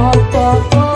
Apa-apa